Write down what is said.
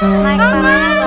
来，妈妈。